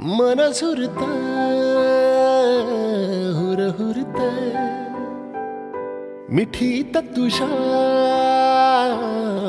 मन हुरता हुर हुरता मिठी तत्तुषा